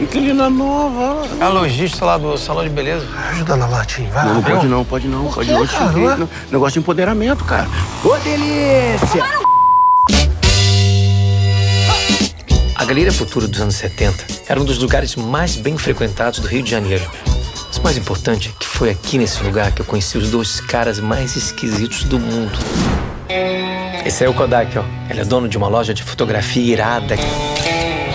Inquilina nova. A lojista lá do salão de beleza. Ajuda na latinha, vai Não, lá. não pode não, pode não. Pode não. cara? Negócio de empoderamento, cara. Ô, delícia! A Galeria Futuro dos anos 70 era um dos lugares mais bem frequentados do Rio de Janeiro. Mas o mais importante é que foi aqui nesse lugar que eu conheci os dois caras mais esquisitos do mundo. Esse é o Kodak, ó. Ele é dono de uma loja de fotografia irada.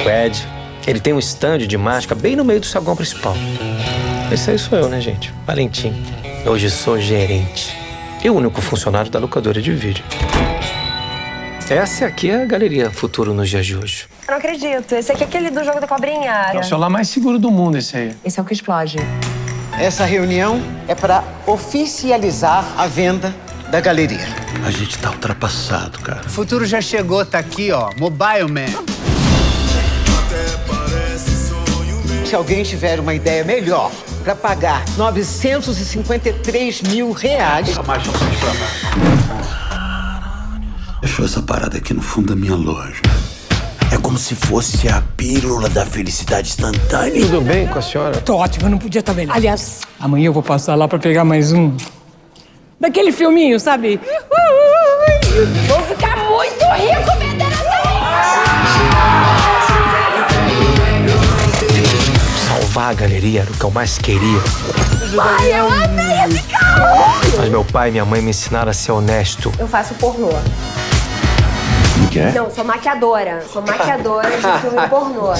O Ed, ele tem um stand de máscara bem no meio do saguão principal. Esse aí sou eu, né, gente? Valentim. Hoje sou gerente. E o único funcionário da locadora de vídeo. Essa aqui é a Galeria Futuro nos dias de hoje. Eu não acredito. Esse aqui é aquele do jogo da cobrinha. É o celular mais seguro do mundo, esse aí. Esse é o que explode. Essa reunião é para oficializar a venda da galeria. A gente tá ultrapassado, cara. O futuro já chegou, tá aqui, ó. Mobile Man. Se alguém tiver uma ideia melhor para pagar 953 mil reais, Deixou essa parada aqui no fundo da minha loja. É como se fosse a pílula da felicidade instantânea. Tudo bem com a senhora? Tô ótima, não podia estar melhor. Aliás, amanhã eu vou passar lá pra pegar mais um. Daquele filminho, sabe? Vou ficar muito rico vendendo Salvar a galeria era o que eu mais queria. Pai, eu amei esse carro! Mas meu pai e minha mãe me ensinaram a ser honesto. Eu faço pornô. Como que é? Não, sou maquiadora. Sou maquiadora de filme pornô.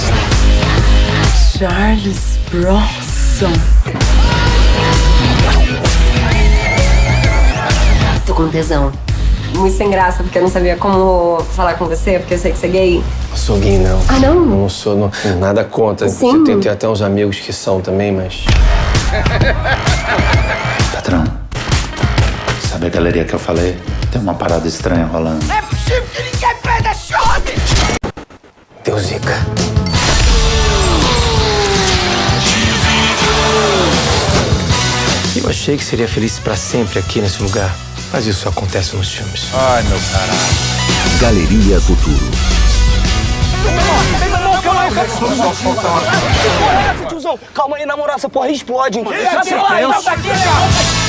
Charles Bronson. Tô com tesão. Muito sem graça, porque eu não sabia como falar com você, porque eu sei que você é gay. Não sou gay, não. Ah, não? Não sou, não, nada contra. Sim. Tem, tem até uns amigos que são também, mas. Patrão, sabe a galeria que eu falei? Tem uma parada estranha rolando. Deu zica. Eu achei que seria feliz pra sempre aqui nesse lugar. Mas isso acontece nos filmes. Ai, meu caralho. Galeria Futuro. Calma aí, na moral, essa porra explode, hein? Esse é